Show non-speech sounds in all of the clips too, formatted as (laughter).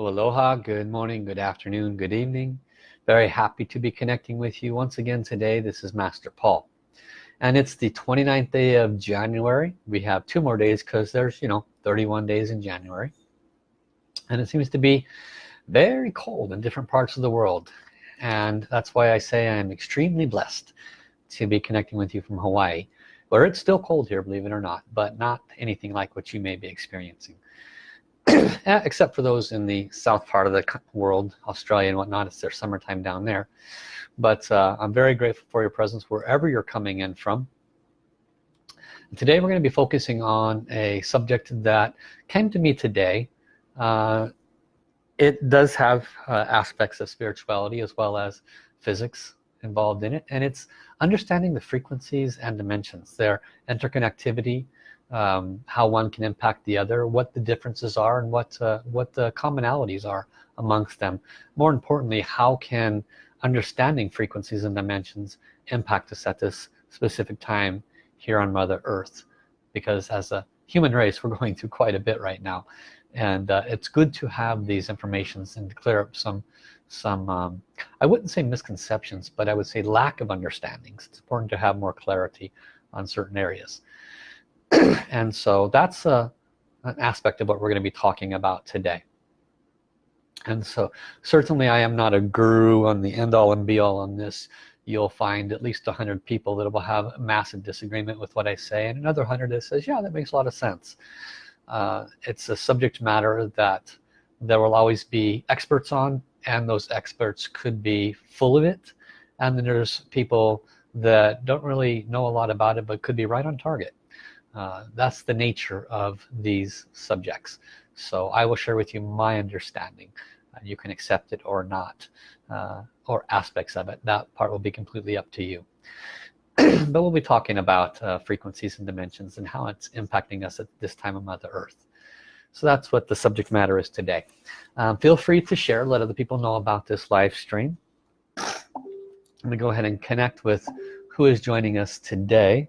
Well, aloha, good morning, good afternoon, good evening. Very happy to be connecting with you once again today. This is Master Paul. And it's the 29th day of January. We have two more days because there's, you know, 31 days in January. And it seems to be very cold in different parts of the world. And that's why I say I'm extremely blessed to be connecting with you from Hawaii where it's still cold here believe it or not but not anything like what you may be experiencing (clears throat) except for those in the south part of the world Australia and whatnot it's their summertime down there. But uh, I'm very grateful for your presence wherever you're coming in from. Today we're going to be focusing on a subject that came to me today. Uh, it does have uh, aspects of spirituality as well as physics involved in it and it's understanding the frequencies and dimensions their interconnectivity um, how one can impact the other what the differences are and what uh, what the commonalities are amongst them. More importantly how can understanding frequencies and dimensions impact us at this specific time here on mother earth? Because as a human race we're (laughs) going through quite a bit right now. And uh, it's good to have these informations and to clear up some some um, I wouldn't say misconceptions but I would say lack of understandings. It's important to have more clarity on certain areas (clears throat) and so that's a, uh, an aspect of what we're going to be talking about today. And so certainly I am not a guru on the end-all and be-all on this. You'll find at least a hundred people that will have massive disagreement with what I say and another hundred that says yeah that makes a lot of sense. Uh, it's a subject matter that there will always be experts on and those experts could be full of it. And then there's people that don't really know a lot about it but could be right on target uh, that's the nature of these subjects. So I will share with you my understanding. Uh, you can accept it or not uh, or aspects of it. That part will be completely up to you. (clears throat) But we'll be talking about uh, frequencies and dimensions and how it's impacting us at this time of Mother Earth. So that's what the subject matter is today. Um, feel free to share let other people know about this live stream. Let me go ahead and connect with who is joining us today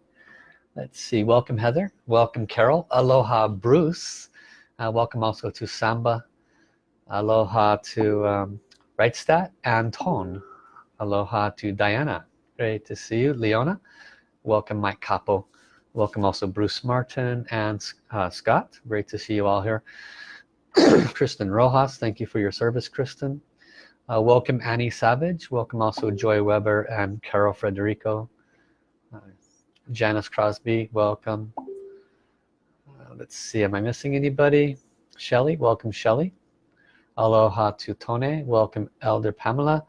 let's see. Welcome Heather. Welcome Carol. Aloha Bruce. Uh, welcome also to Samba. Aloha to um, Reichstadt and Tone aloha to Diana. Great to see you. Leona. Welcome Mike Capo. Welcome also Bruce Martin and uh, Scott. Great to see you all here. (coughs) Kristen Rojas thank you for your service Kristen. Uh, welcome Annie Savage. Welcome also Joy Weber and Carol Frederico uh, Janice Crosby welcome uh, let's see am I missing anybody Shelly welcome Shelly aloha to Tone welcome Elder Pamela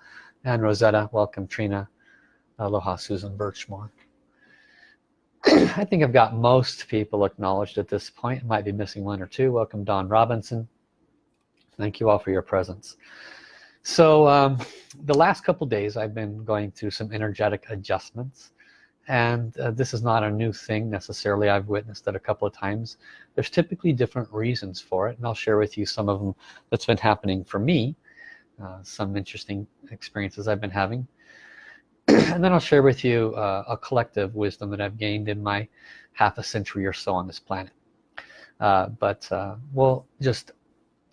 and Rosetta welcome Trina Aloha Susan Birchmore. (clears throat) I think I've got most people acknowledged at this point. Might be missing one or two. Welcome Don Robinson. Thank you all for your presence. So um, the last couple days I've been going through some energetic adjustments and uh, this is not a new thing necessarily. I've witnessed it a couple of times. There's typically different reasons for it and I'll share with you some of them that's been happening for me uh, some interesting experiences I've been having. (clears throat) And then I'll share with you uh, a collective wisdom that I've gained in my half a century or so on this planet. Uh, but uh, we'll just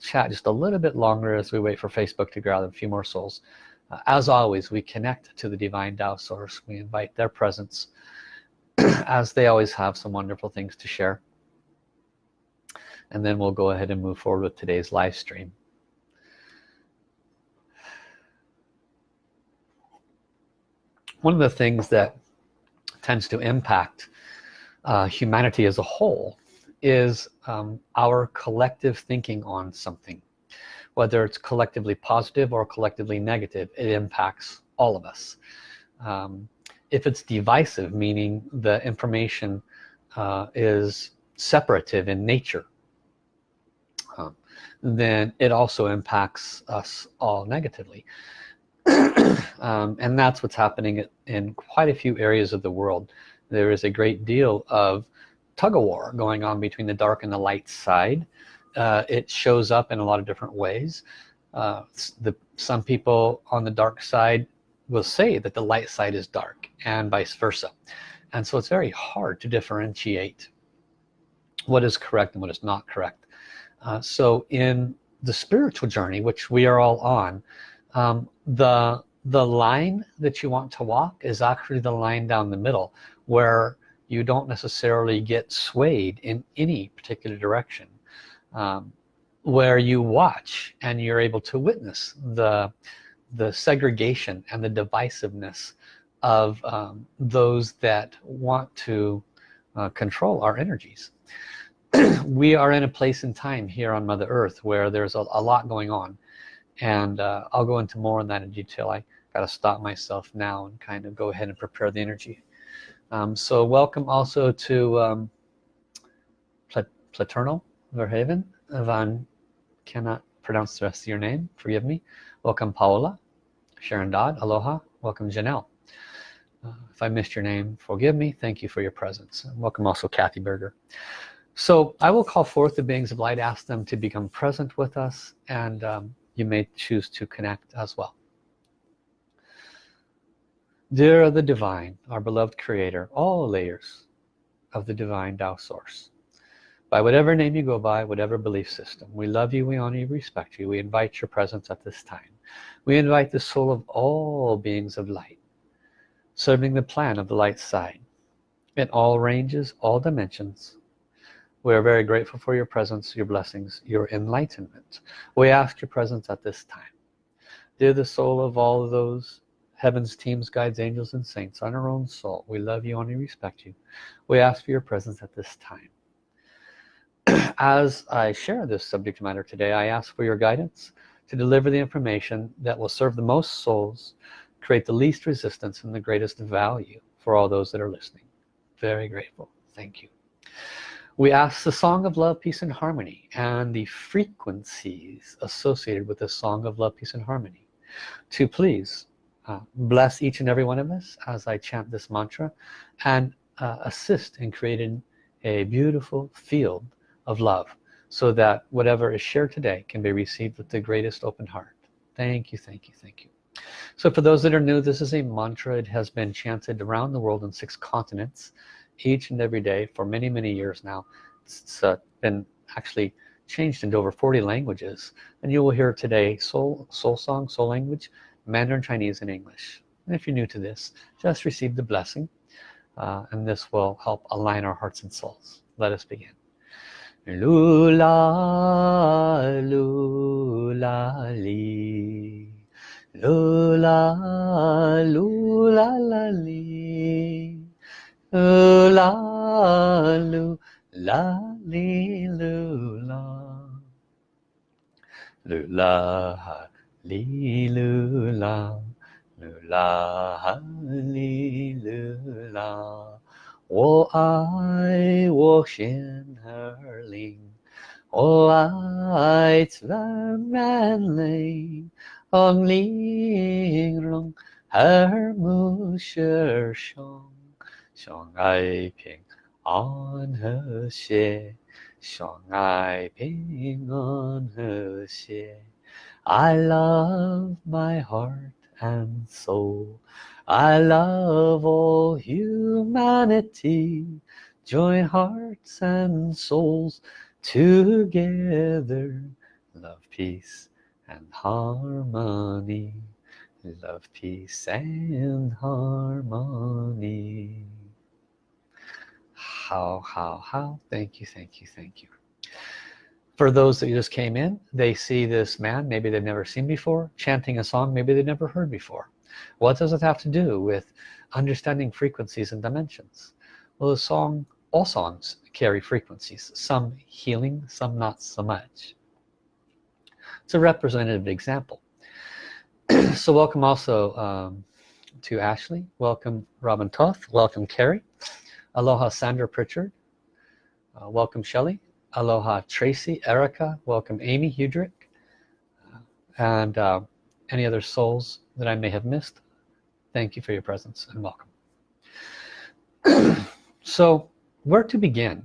chat just a little bit longer as we wait for Facebook to gather a few more souls uh, as always we connect to the divine Tao source. We invite their presence (clears throat) as they always have some wonderful things to share. And then we'll go ahead and move forward with today's live stream. One of the things that tends to impact uh, humanity as a whole is um, our collective thinking on something whether it's collectively positive or collectively negative it impacts all of us. Um, if it's divisive meaning the information uh, is separative in nature um, then it also impacts us all negatively. (clears throat) Um, and that's what's happening in quite a few areas of the world. There is a great deal of tug-of-war going on between the dark and the light side uh, it shows up in a lot of different ways. Uh, the some people on the dark side will say that the light side is dark and vice versa. And so it's very hard to differentiate what is correct and what is not correct. Uh, so in the spiritual journey which we are all on um, the the line that you want to walk is actually the line down the middle where you don't necessarily get swayed in any particular direction um, where you watch and you're able to witness the the segregation and the divisiveness of um, those that want to uh, control our energies. (clears throat) We are in a place in time here on Mother Earth where there's a, a lot going on. And uh, I'll go into more on that in detail. I got to stop myself now and kind of go ahead and prepare the energy. Um, so welcome also to um, Platernal Verhaven Van cannot pronounce the rest of your name? Forgive me. Welcome Paola. Sharon Dodd aloha. Welcome Janelle. Uh, if I missed your name forgive me. Thank you for your presence. Welcome also Kathy Berger. So I will call forth the beings of light ask them to become present with us and um, you may choose to connect as well. Dear the divine our beloved creator all layers of the divine Tao source by whatever name you go by whatever belief system we love you we honor you respect you we invite your presence at this time we invite the soul of all beings of light serving the plan of the light side in all ranges all dimensions we are very grateful for your presence, your blessings, your enlightenment. We ask your presence at this time. Dear the soul of all of those heavens, teams, guides, angels, and saints on our own soul, we love you and we respect you. We ask for your presence at this time. As I share this subject matter today, I ask for your guidance to deliver the information that will serve the most souls, create the least resistance and the greatest value for all those that are listening. Very grateful. Thank you we ask the song of love peace and harmony and the frequencies associated with the song of love peace and harmony to please uh, bless each and every one of us as I chant this mantra and uh, assist in creating a beautiful field of love so that whatever is shared today can be received with the greatest open heart. Thank you thank you thank you. So for those that are new this is a mantra. It has been chanted around the world in six continents each and every day for many many years now. It's uh, been actually changed into over 40 languages and you will hear today soul soul song soul language Mandarin Chinese and English. And if you're new to this just receive the blessing uh, and this will help align our hearts and souls. Let us begin lula lula li lula lula la li la lu la li lu la lu la ha li lu la lu la ha li lu la 我爱我心儿灵，我爱自然灵，红玲珑耳目舌生。相爱平安和谐，相爱平安和谐。I love my heart and soul. I love all humanity. Join hearts and souls together. Love, peace and harmony. Love, peace and harmony how how how thank you thank you thank you for those that just came in they see this man maybe they've never seen before chanting a song maybe they've never heard before. What does it have to do with understanding frequencies and dimensions? Well the song all songs carry frequencies some healing some not so much. It's a representative example. (clears throat) So welcome also um, to Ashley. Welcome Robin Toth. Welcome Carrie. Aloha Sandra Pritchard. Uh, welcome Shelley. Aloha Tracy, Erica. Welcome Amy Hudrick. Uh, and uh, any other souls that I may have missed. Thank you for your presence and welcome. (clears throat) so where to begin?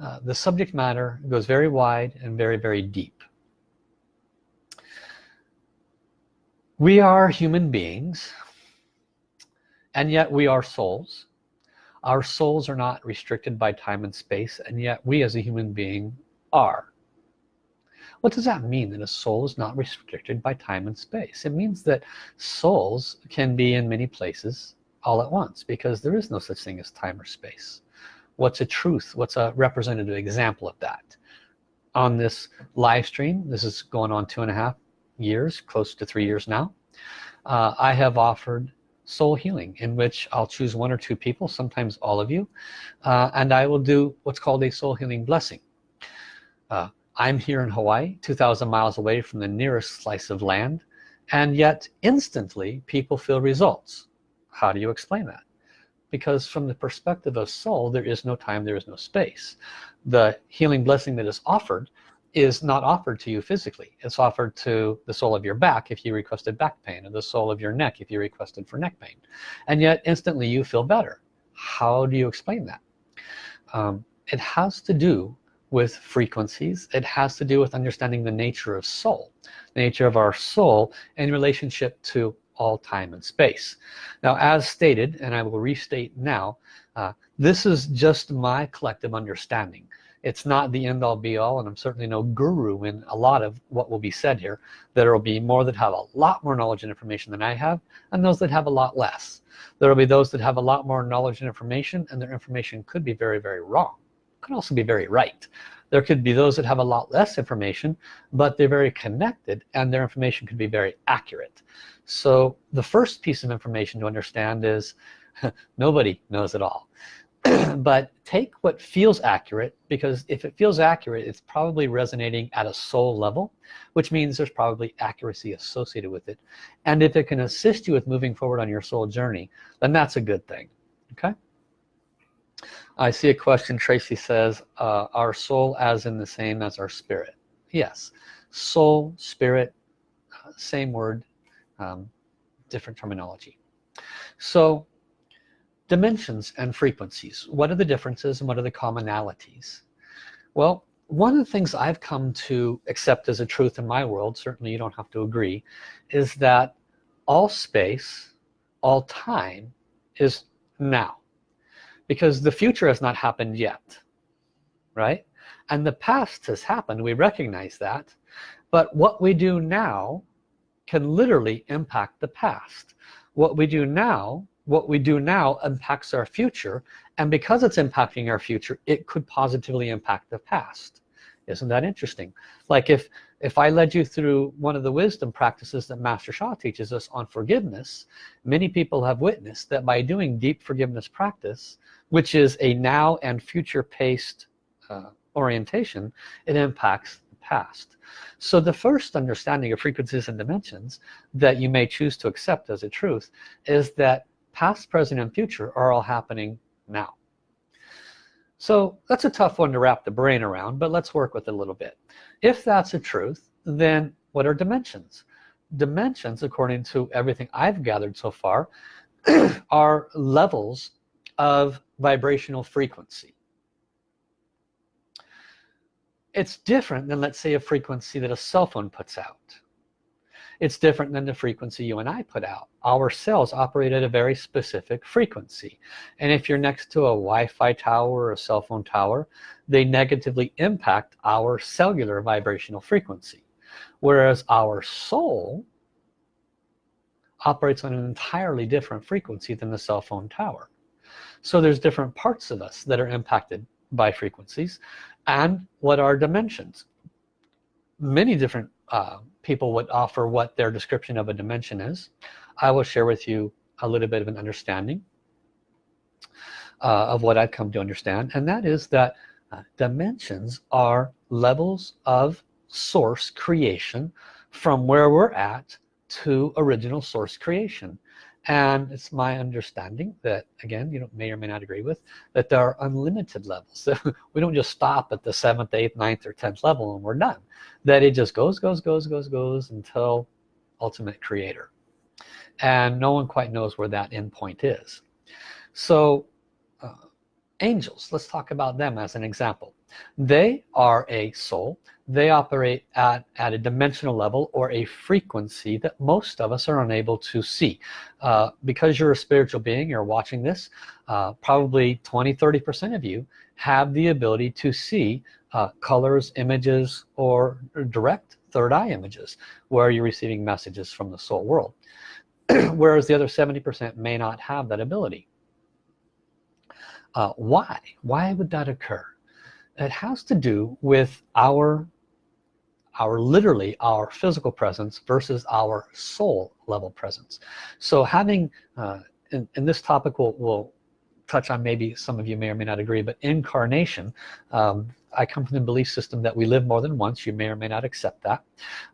Uh, the subject matter goes very wide and very, very deep. We are human beings and yet we are souls our souls are not restricted by time and space and yet we as a human being are. What does that mean that a soul is not restricted by time and space? It means that souls can be in many places all at once because there is no such thing as time or space. What's a truth? What's a representative example of that? On this live stream this is going on two and a half years close to three years now uh, I have offered soul healing in which I'll choose one or two people sometimes all of you uh, and I will do what's called a soul healing blessing. Uh, I'm here in Hawaii 2,000 miles away from the nearest slice of land and yet instantly people feel results. How do you explain that? Because from the perspective of soul there is no time there is no space. The healing blessing that is offered is not offered to you physically. It's offered to the soul of your back if you requested back pain and the soul of your neck if you requested for neck pain. And yet instantly you feel better. How do you explain that? Um, it has to do with frequencies. It has to do with understanding the nature of soul the nature of our soul in relationship to all time and space. Now as stated and I will restate now uh, this is just my collective understanding it's not the end-all be-all and I'm certainly no guru in a lot of what will be said here there will be more that have a lot more knowledge and information than I have and those that have a lot less. There will be those that have a lot more knowledge and information and their information could be very very wrong. Could also be very right. There could be those that have a lot less information but they're very connected and their information could be very accurate. So the first piece of information to understand is (laughs) nobody knows it all (clears throat) but take what feels accurate because if it feels accurate it's probably resonating at a soul level which means there's probably accuracy associated with it. And if it can assist you with moving forward on your soul journey then that's a good thing okay? I see a question Tracy says uh, our soul as in the same as our spirit? Yes soul spirit uh, same word um, different terminology. So dimensions and frequencies. What are the differences and what are the commonalities? Well one of the things I've come to accept as a truth in my world certainly you don't have to agree is that all space all time is now. Because the future has not happened yet right? And the past has happened we recognize that but what we do now can literally impact the past. What we do now what we do now impacts our future and because it's impacting our future it could positively impact the past. Isn't that interesting? Like if if I led you through one of the wisdom practices that Master Sha teaches us on forgiveness many people have witnessed that by doing deep forgiveness practice which is a now and future paced uh, orientation it impacts the past. So the first understanding of frequencies and dimensions that you may choose to accept as a truth is that past present and future are all happening now. So that's a tough one to wrap the brain around but let's work with it a little bit. If that's a truth then what are dimensions? Dimensions according to everything I've gathered so far (clears throat) are levels of vibrational frequency. It's different than let's say a frequency that a cell phone puts out it's different than the frequency you and I put out. Our cells operate at a very specific frequency. And if you're next to a Wi-Fi tower or a cell phone tower they negatively impact our cellular vibrational frequency. Whereas our soul operates on an entirely different frequency than the cell phone tower. So there's different parts of us that are impacted by frequencies and what are dimensions. Many different uh, people would offer what their description of a dimension is. I will share with you a little bit of an understanding uh, of what I've come to understand and that is that uh, dimensions are levels of source creation from where we're at to original source creation and it's my understanding that again you know may or may not agree with that there are unlimited levels. (laughs) So we don't just stop at the seventh eighth ninth or tenth level and we're done. That it just goes goes goes goes goes until ultimate creator. And no one quite knows where that end point is. So uh, angels let's talk about them as an example they are a soul. They operate at, at a dimensional level or a frequency that most of us are unable to see. Uh, because you're a spiritual being you're watching this uh, probably 20 30 percent of you have the ability to see uh, colors images or direct third eye images where you're receiving messages from the soul world. (clears throat) Whereas the other 70% may not have that ability. Uh, why? Why would that occur it has to do with our our literally our physical presence versus our soul level presence. So having uh, in, in this topic will will touch on maybe some of you may or may not agree but incarnation um, I come from the belief system that we live more than once. You may or may not accept that.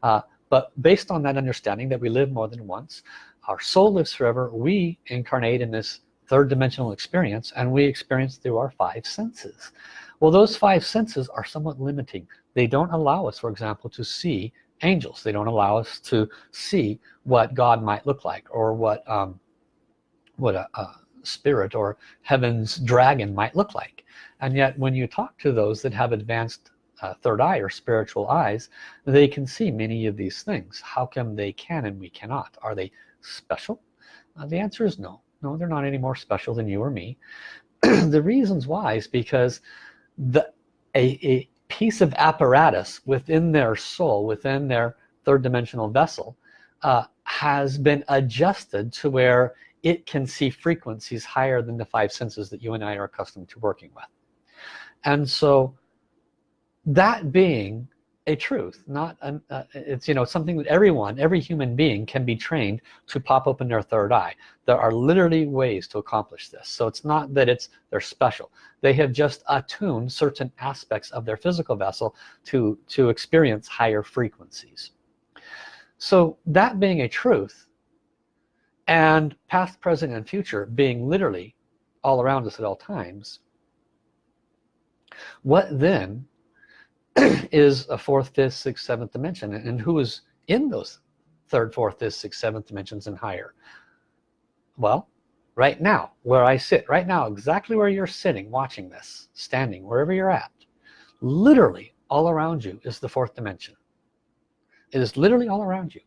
Uh, but based on that understanding that we live more than once our soul lives forever we incarnate in this third dimensional experience and we experience through our five senses well those five senses are somewhat limiting. They don't allow us for example to see angels. They don't allow us to see what God might look like or what um, what a, a spirit or heaven's dragon might look like. And yet when you talk to those that have advanced uh, third eye or spiritual eyes they can see many of these things. How come they can and we cannot? Are they special? Uh, the answer is no. No they're not any more special than you or me. (clears throat) The reasons why is because the a, a piece of apparatus within their soul within their third dimensional vessel uh, has been adjusted to where it can see frequencies higher than the five senses that you and I are accustomed to working with. And so that being a truth not an, uh, it's you know something that everyone every human being can be trained to pop open their third eye. There are literally ways to accomplish this. So it's not that it's they're special. They have just attuned certain aspects of their physical vessel to to experience higher frequencies. So that being a truth and past present and future being literally all around us at all times what then (clears throat) is a fourth fifth sixth seventh dimension. And who is in those third fourth fifth sixth seventh dimensions and higher? Well right now where I sit right now exactly where you're sitting watching this standing wherever you're at literally all around you is the fourth dimension. It is literally all around you.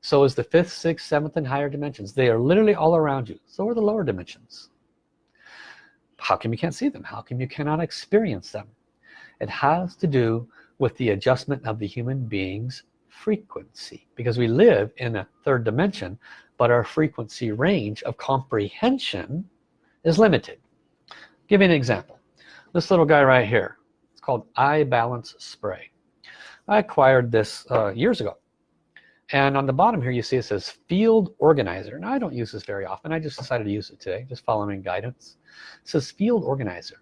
So is the fifth sixth seventh and higher dimensions. They are literally all around you. So are the lower dimensions. How come you can't see them? How come you cannot experience them it has to do with the adjustment of the human being's frequency because we live in a third dimension but our frequency range of comprehension is limited. Give me an example. This little guy right here it's called eye balance spray. I acquired this uh, years ago. And on the bottom here you see it says field organizer. Now I don't use this very often. I just decided to use it today just following guidance. It says field organizer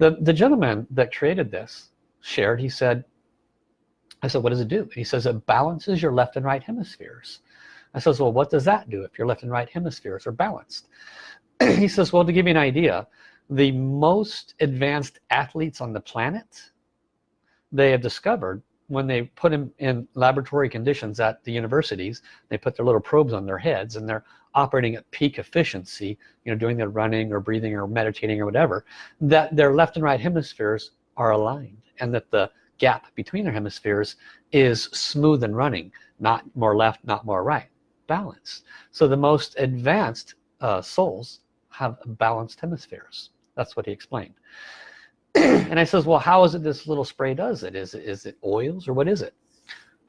the the gentleman that created this shared he said I said what does it do? He says it balances your left and right hemispheres. I says well what does that do if your left and right hemispheres are balanced? (clears throat) He says well to give you an idea the most advanced athletes on the planet they have discovered when they put them in laboratory conditions at the universities they put their little probes on their heads and they're operating at peak efficiency you know doing their running or breathing or meditating or whatever that their left and right hemispheres are aligned and that the gap between their hemispheres is smooth and running not more left not more right balance so the most advanced uh, souls have balanced hemispheres. That's what he explained. (clears throat) And I says well how is it this little spray does it? Is it is it oils or what is it?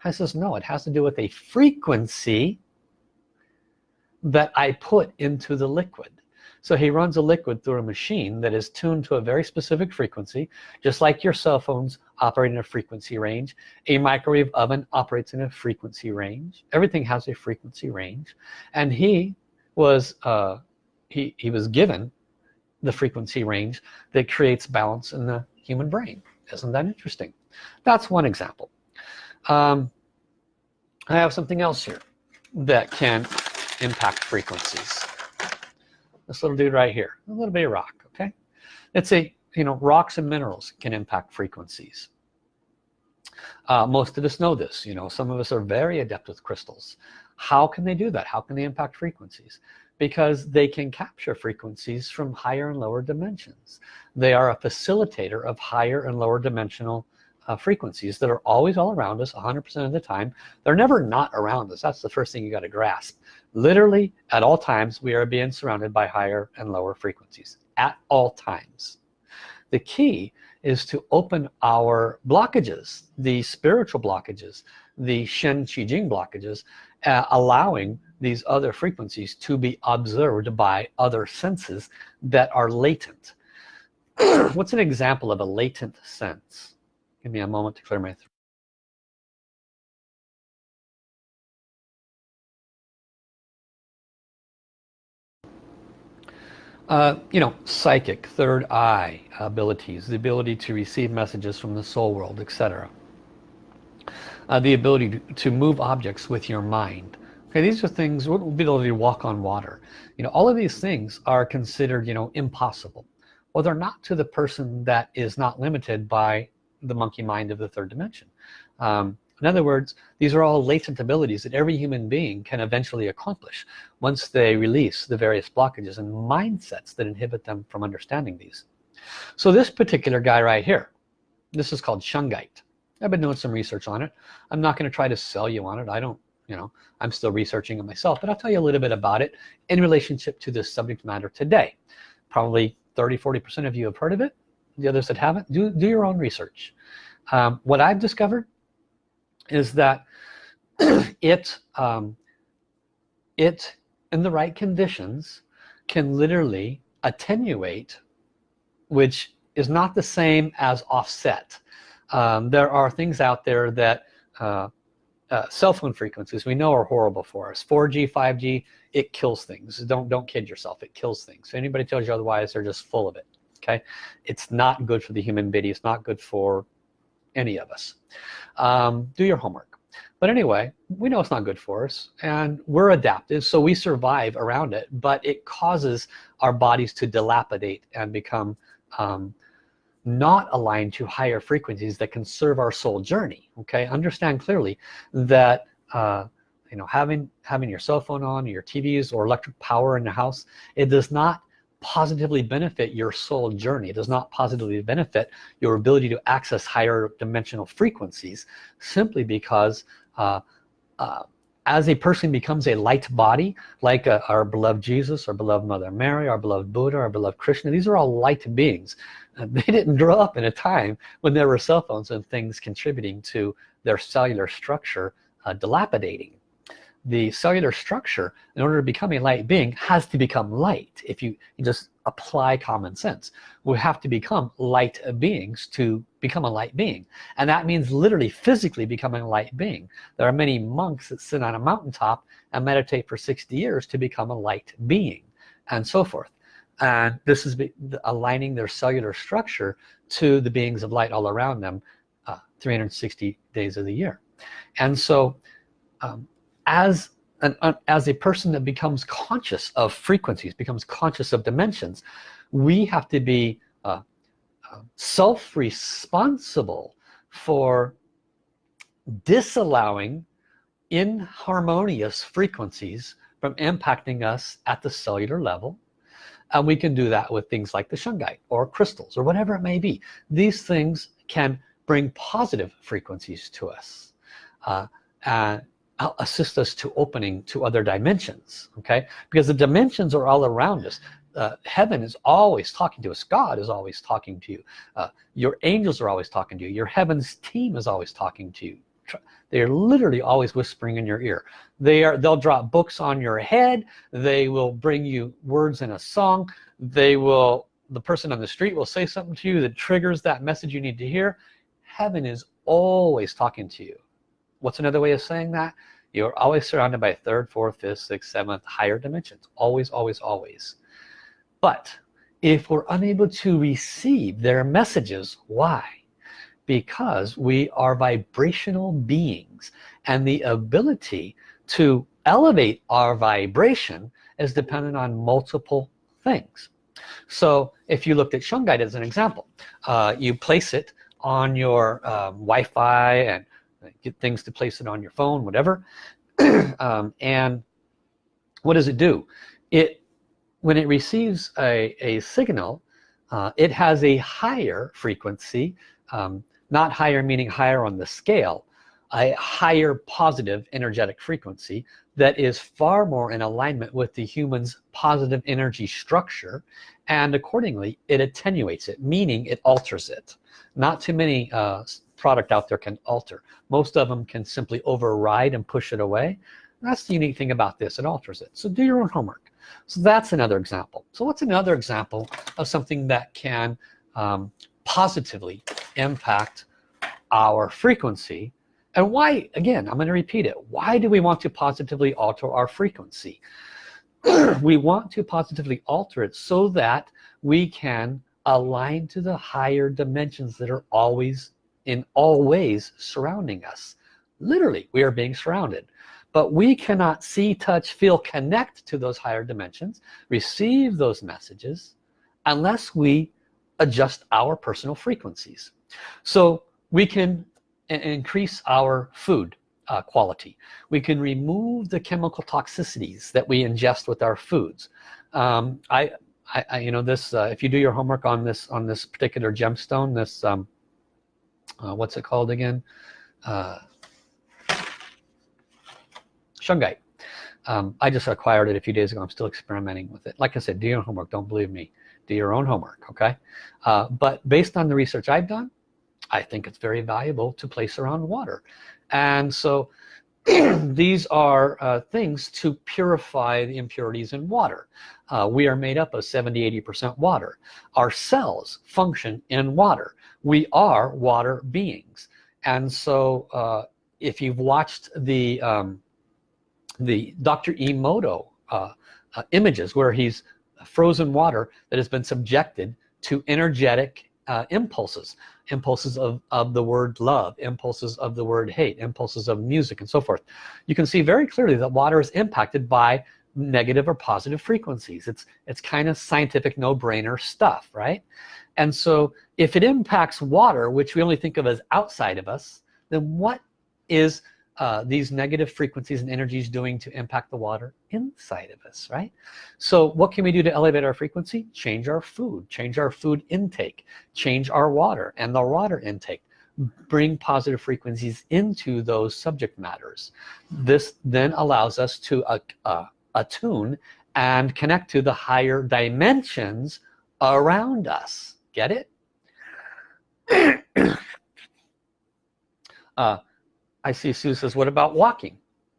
I says no it has to do with a frequency that I put into the liquid. So he runs a liquid through a machine that is tuned to a very specific frequency just like your cell phones operate in a frequency range. A microwave oven operates in a frequency range. Everything has a frequency range. And he was uh, he, he was given the frequency range that creates balance in the human brain. Isn't that interesting? That's one example. Um, I have something else here that can impact frequencies. This little dude right here a little bit of rock okay? It's a you know rocks and minerals can impact frequencies. Uh, most of us know this you know some of us are very adept with crystals. How can they do that? How can they impact frequencies? Because they can capture frequencies from higher and lower dimensions. They are a facilitator of higher and lower dimensional uh, frequencies that are always all around us 100% of the time. They're never not around us. That's the first thing you got to grasp. Literally at all times we are being surrounded by higher and lower frequencies. At all times. The key is to open our blockages the spiritual blockages the Shen Qi Jing blockages uh, allowing these other frequencies to be observed by other senses that are latent. (clears throat) What's an example of a latent sense give me a moment to clear my throat Uh, you know, psychic, third eye abilities, the ability to receive messages from the soul world, etc. Uh, the ability to, move objects with your mind. Okay, these are things, the ability to walk on water? You know, all of these things are considered, you know, impossible. Well, they're not to the person that is not limited by the monkey mind of the third dimension. Um, in other words these are all latent abilities that every human being can eventually accomplish once they release the various blockages and mindsets that inhibit them from understanding these. So this particular guy right here this is called shungite. I've been doing some research on it. I'm not going to try to sell you on it. I don't you know I'm still researching it myself but I'll tell you a little bit about it in relationship to this subject matter today. Probably 30 40 percent of you have heard of it the others that haven't do do your own research. Um, what I've discovered is that (clears throat) it um, it in the right conditions can literally attenuate which is not the same as offset. Um, there are things out there that uh, uh, cell phone frequencies we know are horrible for us. 4g 5g it kills things. Don't don't kid yourself. It kills things. If anybody tells you otherwise they're just full of it okay? It's not good for the human body. It's not good for any of us. Um, do your homework. But anyway we know it's not good for us and we're adaptive so we survive around it but it causes our bodies to dilapidate and become um, not aligned to higher frequencies that can serve our soul journey okay? Understand clearly that uh, you know having having your cell phone on your TVs or electric power in the house it does not positively benefit your soul journey. It does not positively benefit your ability to access higher dimensional frequencies simply because uh, uh, as a person becomes a light body like uh, our beloved Jesus our beloved Mother Mary our beloved Buddha our beloved Krishna these are all light beings. They didn't grow up in a time when there were cell phones and things contributing to their cellular structure uh, dilapidating the cellular structure in order to become a light being has to become light. If you, just apply common sense we have to become light beings to become a light being. And that means literally physically becoming a light being. There are many monks that sit on a mountaintop and meditate for 60 years to become a light being and so forth. And this is aligning their cellular structure to the beings of light all around them uh, 360 days of the year. And so um, as an, uh, as a person that becomes conscious of frequencies becomes conscious of dimensions we have to be uh, uh, self-responsible for disallowing inharmonious frequencies from impacting us at the cellular level. And we can do that with things like the shungite or crystals or whatever it may be. These things can bring positive frequencies to us. Uh, and assist us to opening to other dimensions okay? Because the dimensions are all around us. Uh, heaven is always talking to us. God is always talking to you. Uh, your angels are always talking to you. Your heavens team is always talking to you. They're literally always whispering in your ear. They are they'll drop books on your head. They will bring you words in a song. They will the person on the street will say something to you that triggers that message you need to hear. Heaven is always talking to you what's another way of saying that? You're always surrounded by third fourth fifth sixth seventh higher dimensions. Always always always. But if we're unable to receive their messages why? Because we are vibrational beings and the ability to elevate our vibration is dependent on multiple things. So if you looked at shungite as an example uh, you place it on your um, Wi-Fi and get things to place it on your phone whatever. (clears throat) Um, and what does it do? It when it receives a, a signal uh, it has a higher frequency um, not higher meaning higher on the scale a higher positive energetic frequency that is far more in alignment with the human's positive energy structure and accordingly it attenuates it meaning it alters it. Not too many uh, product out there can alter. Most of them can simply override and push it away. That's the unique thing about this it alters it. So do your own homework. So that's another example. So what's another example of something that can um, positively impact our frequency? And why again I'm going to repeat it. Why do we want to positively alter our frequency? (clears throat) We want to positively alter it so that we can align to the higher dimensions that are always in all ways surrounding us. Literally we are being surrounded. But we cannot see touch feel connect to those higher dimensions receive those messages unless we adjust our personal frequencies. So we can increase our food uh, quality. We can remove the chemical toxicities that we ingest with our foods. Um, I, I, I, you know this uh, if you do your homework on this on this particular gemstone this um, uh, what's it called again? Uh, shungite. Um, I just acquired it a few days ago. I'm still experimenting with it. Like I said do your homework. Don't believe me. Do your own homework okay? Uh, but based on the research I've done I think it's very valuable to place around water. And so (clears throat) these are uh, things to purify the impurities in water. Uh, we are made up of 70 80 percent water. Our cells function in water. We are water beings. And so uh, if you've watched the um, the Dr. Emoto uh, uh, images where he's frozen water that has been subjected to energetic uh, impulses impulses of, of the word love impulses of the word hate impulses of music and so forth. You can see very clearly that water is impacted by negative or positive frequencies. It's it's kind of scientific no-brainer stuff right? And so if it impacts water which we only think of as outside of us then what is uh, these negative frequencies and energies doing to impact the water inside of us right? So what can we do to elevate our frequency? Change our food change our food intake change our water and the water intake. Bring positive frequencies into those subject matters. This then allows us to uh, uh, attune and connect to the higher dimensions around us. Get it? (coughs) Uh, I see Sue says what about walking?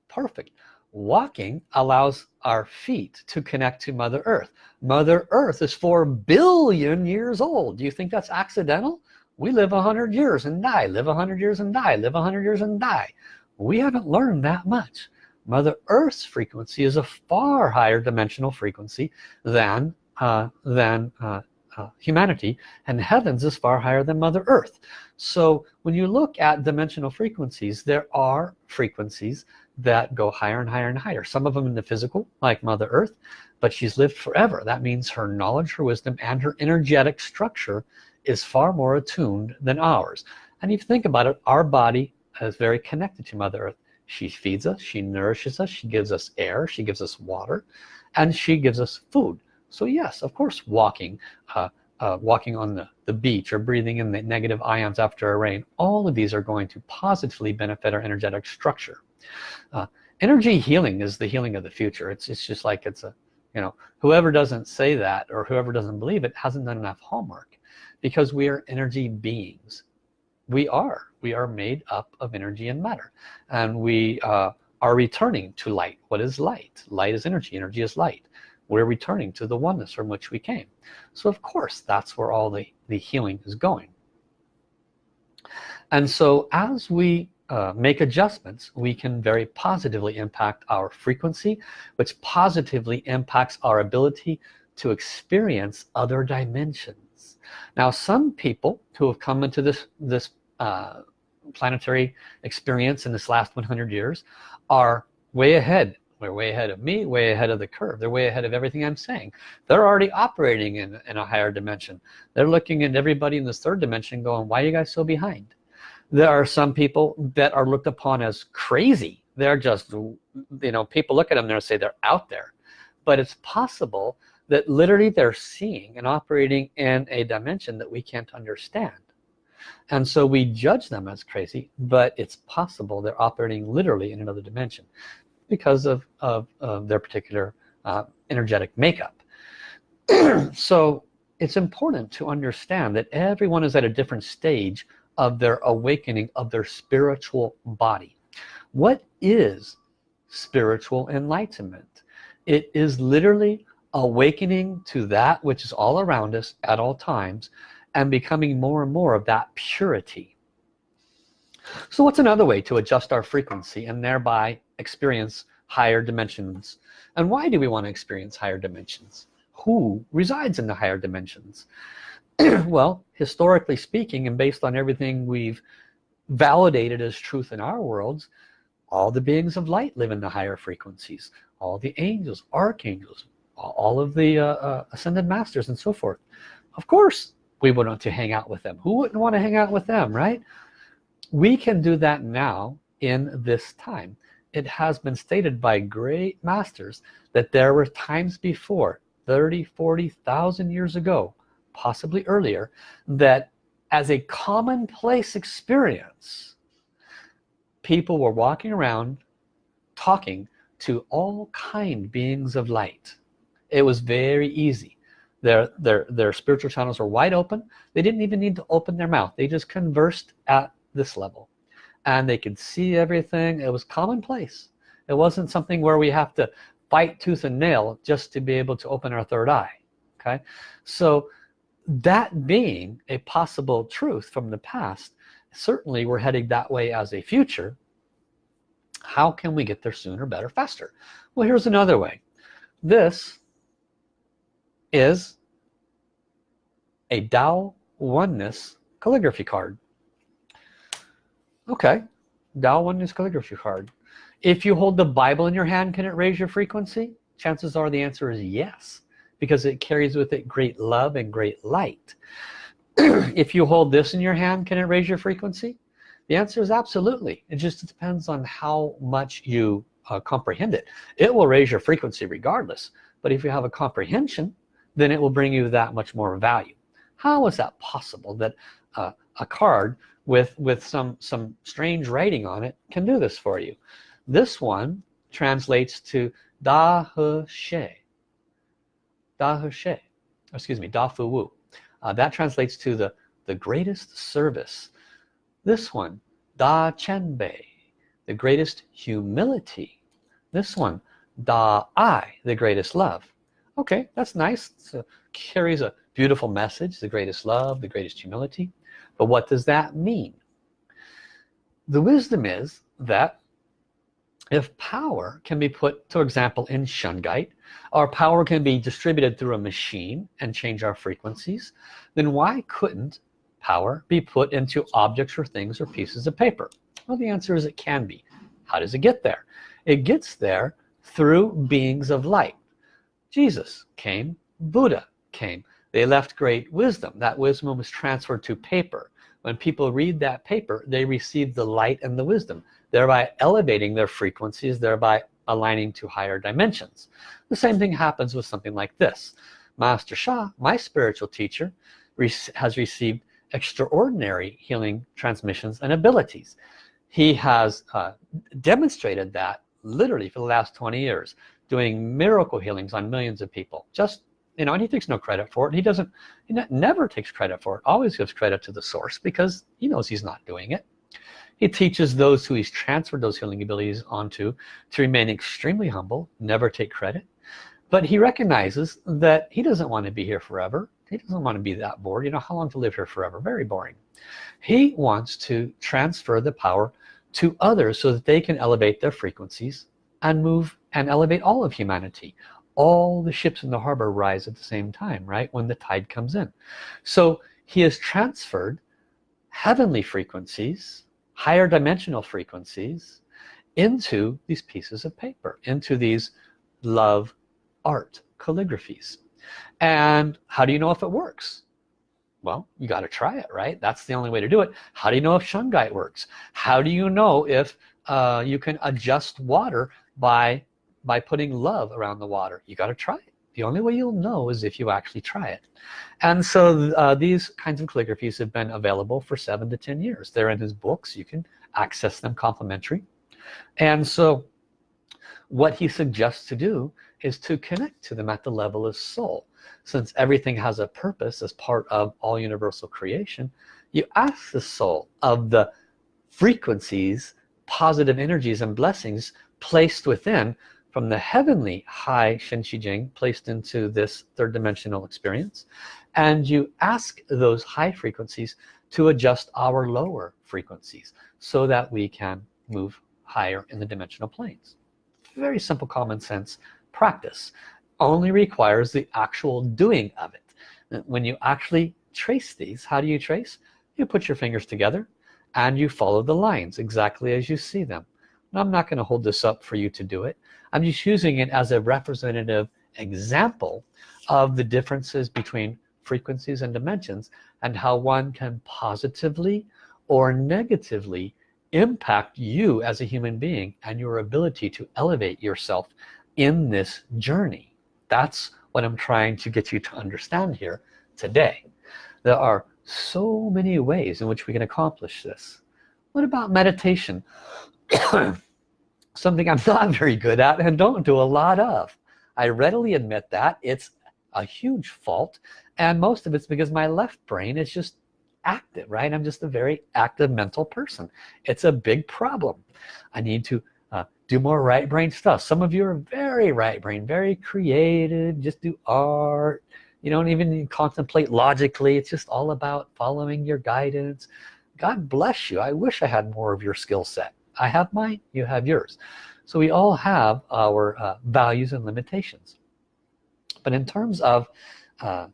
Perfect. Walking allows our feet to connect to Mother Earth. Mother Earth is four billion years old. Do you think that's accidental? We live a hundred years and die. Live a hundred years and die. Live a hundred years and die. We haven't learned that much. Mother Earth's frequency is a far higher dimensional frequency than uh, than uh, uh, humanity and heavens is far higher than Mother Earth. So when you look at dimensional frequencies there are frequencies that go higher and higher and higher. Some of them in the physical like Mother Earth but she's lived forever. That means her knowledge her wisdom and her energetic structure is far more attuned than ours. And if you think about it our body is very connected to Mother Earth. She feeds us she nourishes us she gives us air she gives us water and she gives us food so yes of course walking uh, uh, walking on the, the beach or breathing in the negative ions after a rain all of these are going to positively benefit our energetic structure. Uh, energy healing is the healing of the future. It's, it's just like it's a you know whoever doesn't say that or whoever doesn't believe it hasn't done enough homework because we are energy beings. We are. We are made up of energy and matter. And we uh, are returning to light what is light. Light is energy. Energy is light we're returning to the oneness from which we came. So of course that's where all the the healing is going. And so as we uh, make adjustments we can very positively impact our frequency which positively impacts our ability to experience other dimensions. Now some people who have come into this this uh, planetary experience in this last 100 years are way ahead they're way ahead of me way ahead of the curve. They're way ahead of everything I'm saying. They're already operating in, in a higher dimension. They're looking at everybody in this third dimension going why are you guys so behind? There are some people that are looked upon as crazy. They're just you know people look at them and say they're out there. But it's possible that literally they're seeing and operating in a dimension that we can't understand. And so we judge them as crazy but it's possible they're operating literally in another dimension because of, of, of their particular uh, energetic makeup. (clears throat) So it's important to understand that everyone is at a different stage of their awakening of their spiritual body. What is spiritual enlightenment? It is literally awakening to that which is all around us at all times and becoming more and more of that purity. So what's another way to adjust our frequency and thereby experience higher dimensions. And why do we want to experience higher dimensions? Who resides in the higher dimensions? (clears throat) Well historically speaking and based on everything we've validated as truth in our worlds all the beings of light live in the higher frequencies. All the angels archangels all of the uh, uh, ascended masters and so forth. Of course we would want to hang out with them. Who wouldn't want to hang out with them right? We can do that now in this time it has been stated by great masters that there were times before 30 40,000 years ago possibly earlier that as a commonplace experience people were walking around talking to all kind beings of light. It was very easy. Their their their spiritual channels were wide open. They didn't even need to open their mouth. They just conversed at this level and they could see everything. It was commonplace. It wasn't something where we have to fight tooth and nail just to be able to open our third eye okay? So that being a possible truth from the past certainly we're heading that way as a future. How can we get there sooner better faster? Well here's another way. This is a Tao oneness calligraphy card okay. Tao oneness calligraphy card. If you hold the Bible in your hand can it raise your frequency? Chances are the answer is yes because it carries with it great love and great light. (clears throat) If you hold this in your hand can it raise your frequency? The answer is absolutely. It just depends on how much you uh, comprehend it. It will raise your frequency regardless but if you have a comprehension then it will bring you that much more value. How is that possible that uh, a card with with some some strange writing on it can do this for you. This one translates to Da He Xie. Da He Xie. Excuse me Da Fu Wu. Uh, that translates to the the greatest service. This one Da Qian Bei the greatest humility. This one Da Ai the greatest love. Okay that's nice. So carries a beautiful message the greatest love the greatest humility but what does that mean? The wisdom is that if power can be put for example in shungite our power can be distributed through a machine and change our frequencies then why couldn't power be put into objects or things or pieces of paper? Well the answer is it can be. How does it get there? It gets there through beings of light. Jesus came Buddha came they left great wisdom. That wisdom was transferred to paper. When people read that paper they receive the light and the wisdom thereby elevating their frequencies thereby aligning to higher dimensions. The same thing happens with something like this. Master Sha my spiritual teacher has received extraordinary healing transmissions and abilities. He has uh, demonstrated that literally for the last 20 years doing miracle healings on millions of people just you know and he takes no credit for it he doesn't he never takes credit for it always gives credit to the source because he knows he's not doing it. He teaches those who he's transferred those healing abilities onto to remain extremely humble never take credit. But he recognizes that he doesn't want to be here forever. He doesn't want to be that bored. You know how long to live here forever? Very boring. He wants to transfer the power to others so that they can elevate their frequencies and move and elevate all of humanity all the ships in the harbor rise at the same time right when the tide comes in. So he has transferred heavenly frequencies higher dimensional frequencies into these pieces of paper into these love art calligraphies. And how do you know if it works? Well you got to try it right? That's the only way to do it. How do you know if shungite works? How do you know if uh, you can adjust water by by putting love around the water. You got to try it. The only way you'll know is if you actually try it. And so uh, these kinds of calligraphies have been available for seven to ten years. They're in his books. You can access them complimentary. And so what he suggests to do is to connect to them at the level of soul. Since everything has a purpose as part of all universal creation you ask the soul of the frequencies positive energies and blessings placed within from the heavenly high Shen Qi Jing placed into this third dimensional experience. And you ask those high frequencies to adjust our lower frequencies so that we can move higher in the dimensional planes. Very simple common sense practice only requires the actual doing of it. When you actually trace these how do you trace? You put your fingers together and you follow the lines exactly as you see them I'm not going to hold this up for you to do it. I'm just using it as a representative example of the differences between frequencies and dimensions and how one can positively or negatively impact you as a human being and your ability to elevate yourself in this journey. That's what I'm trying to get you to understand here today. There are so many ways in which we can accomplish this. What about meditation (coughs) something I'm not very good at and don't do a lot of. I readily admit that it's a huge fault and most of it's because my left brain is just active right? I'm just a very active mental person. It's a big problem. I need to uh, do more right brain stuff. Some of you are very right brain very creative just do art you don't even contemplate logically. It's just all about following your guidance. God bless you. I wish I had more of your skill set I have mine you have yours. So we all have our uh, values and limitations. But in terms of uh,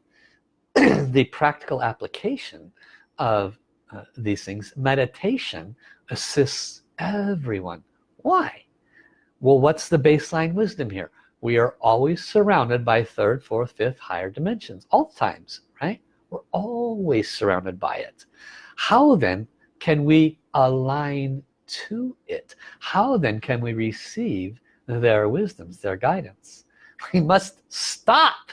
(clears throat) the practical application of uh, these things meditation assists everyone. Why? Well what's the baseline wisdom here? We are always surrounded by third fourth fifth higher dimensions all times right? We're always surrounded by it. How then can we align to it. How then can we receive their wisdoms their guidance? (laughs) We must stop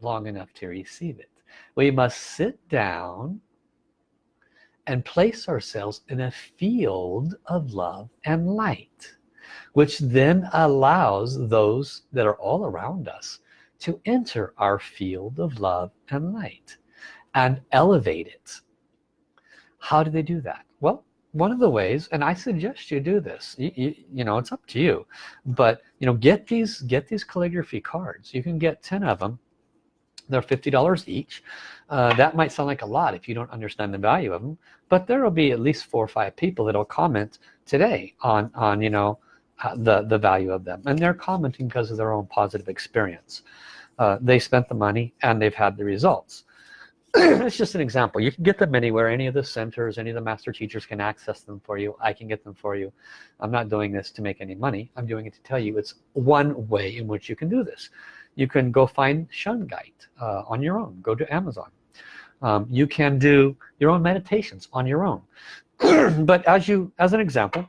long enough to receive it. We must sit down and place ourselves in a field of love and light which then allows those that are all around us to enter our field of love and light and elevate it. How do they do that? Well one of the ways and I suggest you do this you, you, you, know it's up to you but you know get these get these calligraphy cards. You can get 10 of them. They're $50 each. Uh, that might sound like a lot if you don't understand the value of them but there will be at least four or five people that'll comment today on on you know uh, the the value of them. And they're commenting because of their own positive experience. Uh, they spent the money and they've had the results (clears throat) it's just an example. You can get them anywhere. Any of the centers any of the master teachers can access them for you. I can get them for you. I'm not doing this to make any money. I'm doing it to tell you it's one way in which you can do this. You can go find Shungite uh, on your own. Go to Amazon. Um, you can do your own meditations on your own. (clears throat) But as you as an example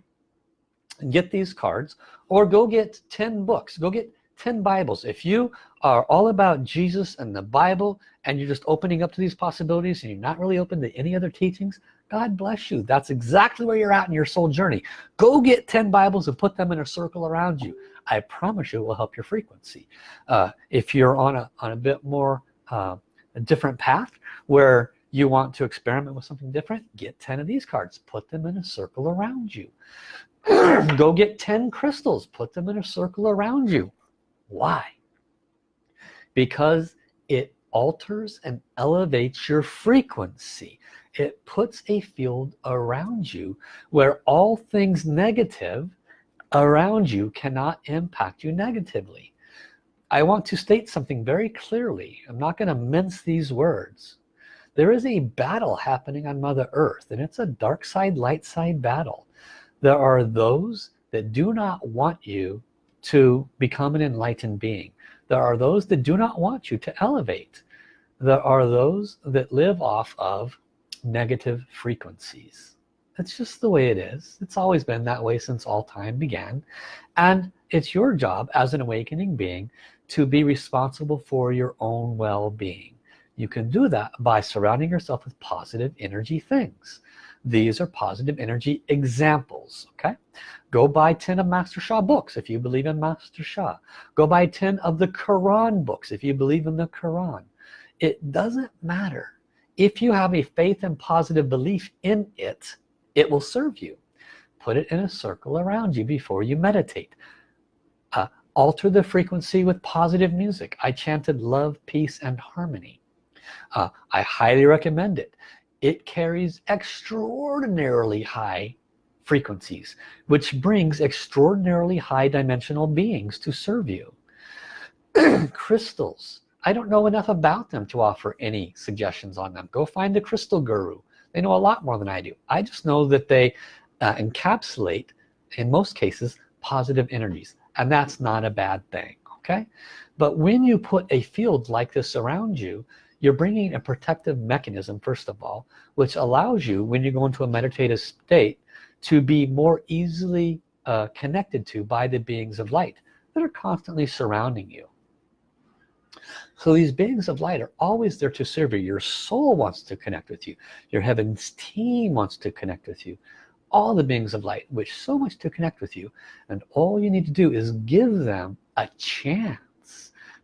get these cards or go get 10 books. Go get 10 Bibles. If you are all about Jesus and the Bible and you're just opening up to these possibilities and you're not really open to any other teachings God bless you. That's exactly where you're at in your soul journey. Go get 10 Bibles and put them in a circle around you. I promise you it will help your frequency. Uh, if you're on a on a bit more uh, a different path where you want to experiment with something different get 10 of these cards put them in a circle around you. (clears throat) Go get 10 crystals put them in a circle around you. Why? Because alters and elevates your frequency. It puts a field around you where all things negative around you cannot impact you negatively. I want to state something very clearly. I'm not going to mince these words. There is a battle happening on Mother Earth and it's a dark side light side battle. There are those that do not want you to become an enlightened being there are those that do not want you to elevate. There are those that live off of negative frequencies. That's just the way it is. It's always been that way since all time began. And it's your job as an awakening being to be responsible for your own well-being. You can do that by surrounding yourself with positive energy things these are positive energy examples okay? Go buy 10 of Master Sha books if you believe in Master Sha go buy 10 of the Quran books if you believe in the Quran. It doesn't matter. If you have a faith and positive belief in it it will serve you. Put it in a circle around you before you meditate. Uh, alter the frequency with positive music. I chanted love peace and harmony. Uh, I highly recommend it it carries extraordinarily high frequencies which brings extraordinarily high dimensional beings to serve you. (clears throat) Crystals. I don't know enough about them to offer any suggestions on them. Go find the crystal guru. They know a lot more than I do. I just know that they uh, encapsulate in most cases positive energies and that's not a bad thing okay? But when you put a field like this around you you're bringing a protective mechanism first of all which allows you when you go into a meditative state to be more easily uh, connected to by the beings of light that are constantly surrounding you. So these beings of light are always there to serve you. Your soul wants to connect with you. Your heavens team wants to connect with you. All the beings of light wish so much to connect with you and all you need to do is give them a chance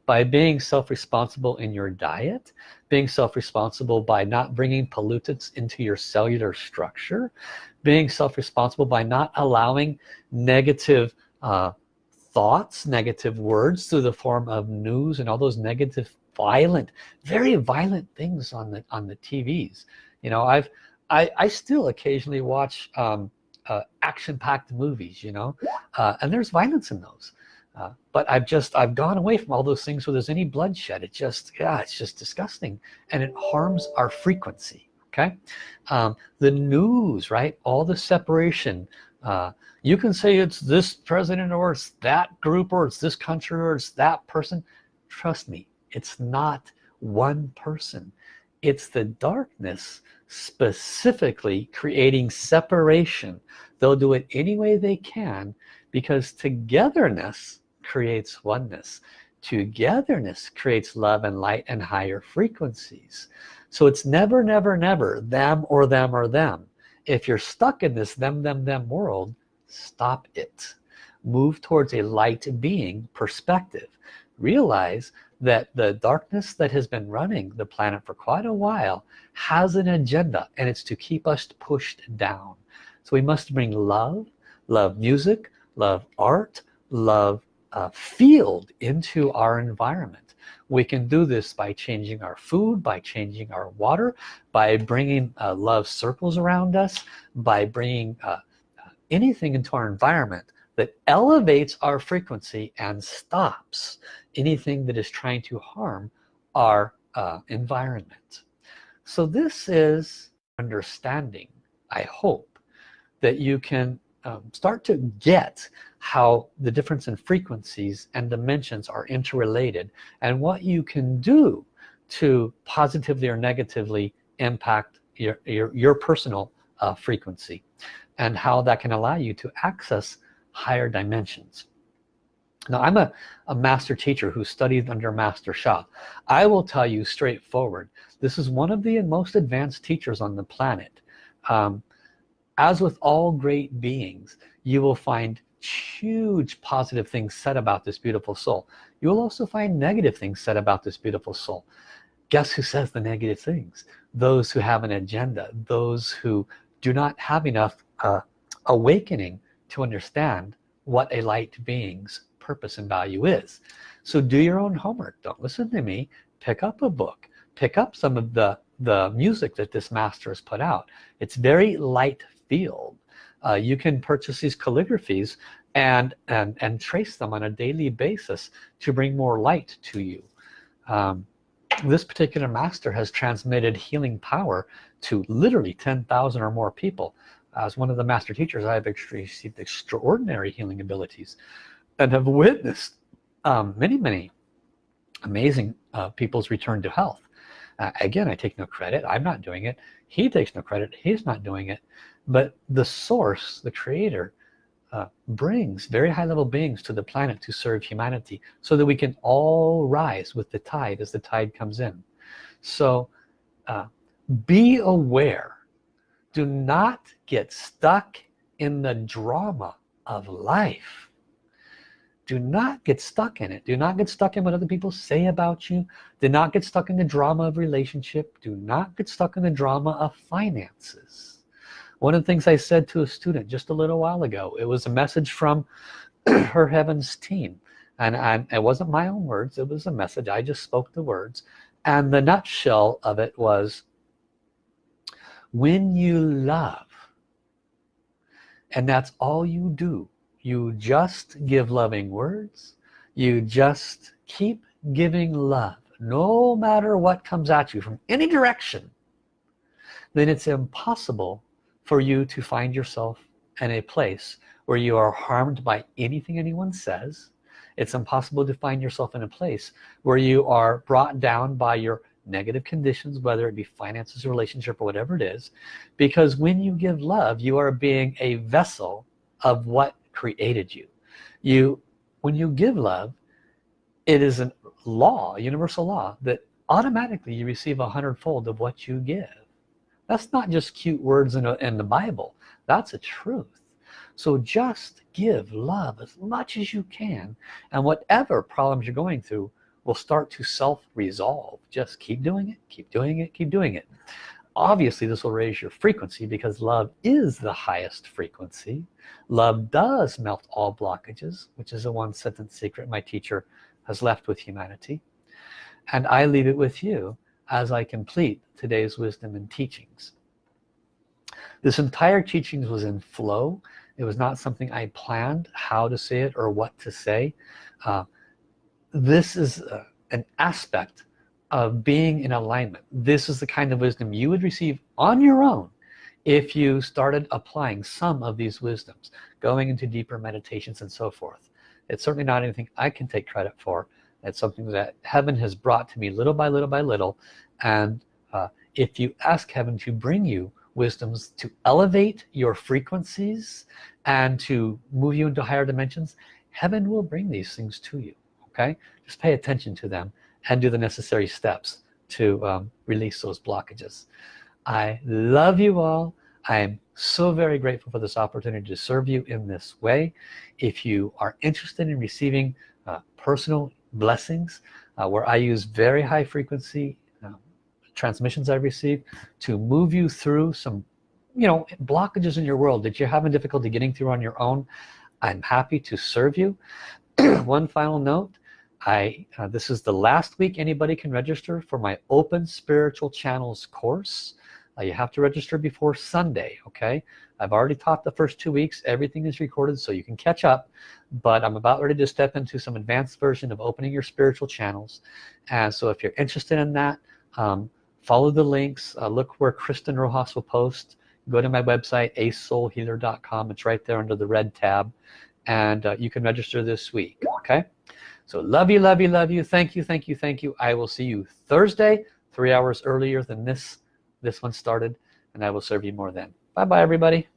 by being self-responsible in your diet being self-responsible by not bringing pollutants into your cellular structure being self-responsible by not allowing negative uh, thoughts negative words through the form of news and all those negative violent very violent things on the on the TVs you know I've I, I still occasionally watch um, uh, action-packed movies you know? Uh, and there's violence in those uh, but I've just I've gone away from all those things where there's any bloodshed. It just yeah it's just disgusting. And it harms our frequency okay? Um, the news right? All the separation. Uh, you can say it's this president or it's that group or it's this country or it's that person. Trust me it's not one person. It's the darkness specifically creating separation. They'll do it any way they can because togetherness creates oneness. Togetherness creates love and light and higher frequencies. So it's never never never them or them or them. If you're stuck in this them them them world stop it. Move towards a light being perspective. Realize that the darkness that has been running the planet for quite a while has an agenda and it's to keep us pushed down. So we must bring love love music love art love uh, field into our environment. We can do this by changing our food by changing our water by bringing uh, love circles around us by bringing uh, anything into our environment that elevates our frequency and stops anything that is trying to harm our uh, environment. So this is understanding I hope that you can um, start to get how the difference in frequencies and dimensions are interrelated and what you can do to positively or negatively impact your, your, your personal uh, frequency and how that can allow you to access higher dimensions. Now I'm a, a master teacher who studied under Master Sha I will tell you straightforward this is one of the most advanced teachers on the planet. Um, as with all great beings you will find huge positive things said about this beautiful soul. You will also find negative things said about this beautiful soul. Guess who says the negative things? Those who have an agenda those who do not have enough uh, awakening to understand what a light being's purpose and value is. So do your own homework. Don't listen to me. Pick up a book. Pick up some of the the music that this master has put out. It's very light field uh, you can purchase these calligraphies and and and trace them on a daily basis to bring more light to you. Um, this particular master has transmitted healing power to literally 10,000 or more people. As one of the master teachers I've received extraordinary healing abilities and have witnessed um, many many amazing uh, people's return to health. Uh, again I take no credit. I'm not doing it. He takes no credit. He's not doing it but the source the creator uh, brings very high level beings to the planet to serve humanity so that we can all rise with the tide as the tide comes in. So uh, be aware. Do not get stuck in the drama of life. Do not get stuck in it. Do not get stuck in what other people say about you. Do not get stuck in the drama of relationship. Do not get stuck in the drama of finances one of the things I said to a student just a little while ago it was a message from (clears throat) her heavens team. And I, it wasn't my own words it was a message. I just spoke the words. And the nutshell of it was when you love and that's all you do. You just give loving words. You just keep giving love. No matter what comes at you from any direction then it's impossible for you to find yourself in a place where you are harmed by anything anyone says. It's impossible to find yourself in a place where you are brought down by your negative conditions whether it be finances relationship or whatever it is because when you give love you are being a vessel of what created you. You when you give love it is a law universal law that automatically you receive a hundredfold of what you give that's not just cute words in, a, in the Bible. That's a truth. So just give love as much as you can and whatever problems you're going through will start to self-resolve. Just keep doing it keep doing it keep doing it. Obviously this will raise your frequency because love is the highest frequency. Love does melt all blockages which is a one sentence secret my teacher has left with humanity. And I leave it with you as I complete today's wisdom and teachings. This entire teachings was in flow. It was not something I planned how to say it or what to say. Uh, this is uh, an aspect of being in alignment. This is the kind of wisdom you would receive on your own if you started applying some of these wisdoms going into deeper meditations and so forth. It's certainly not anything I can take credit for it's something that heaven has brought to me little by little by little. And uh, if you ask heaven to bring you wisdoms to elevate your frequencies and to move you into higher dimensions heaven will bring these things to you okay? Just pay attention to them and do the necessary steps to um, release those blockages. I love you all. I'm so very grateful for this opportunity to serve you in this way. If you are interested in receiving uh, personal blessings uh, where I use very high frequency transmissions I receive to move you through some you know blockages in your world that you're having difficulty getting through on your own. I'm happy to serve you. (clears throat) One final note I uh, this is the last week anybody can register for my open spiritual channels course uh, you have to register before Sunday okay? I've already taught the first two weeks. Everything is recorded so you can catch up. But I'm about ready to step into some advanced version of opening your spiritual channels. And so if you're interested in that um, follow the links. Uh, look where Kristen Rojas will post. Go to my website acesoulhealer.com it's right there under the red tab. And uh, you can register this week okay? So love you love you love you. Thank you thank you thank you. I will see you Thursday three hours earlier than this this one started and I will serve you more then. Bye bye everybody